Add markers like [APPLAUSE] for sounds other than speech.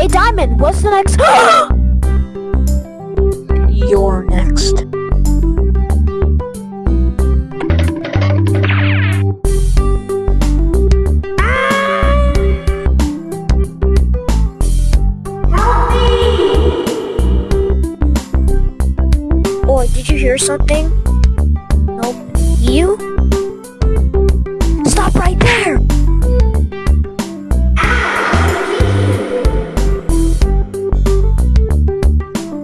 Hey, Diamond, what's the next? [GASPS] You're next. Or did you hear something? Nope. You?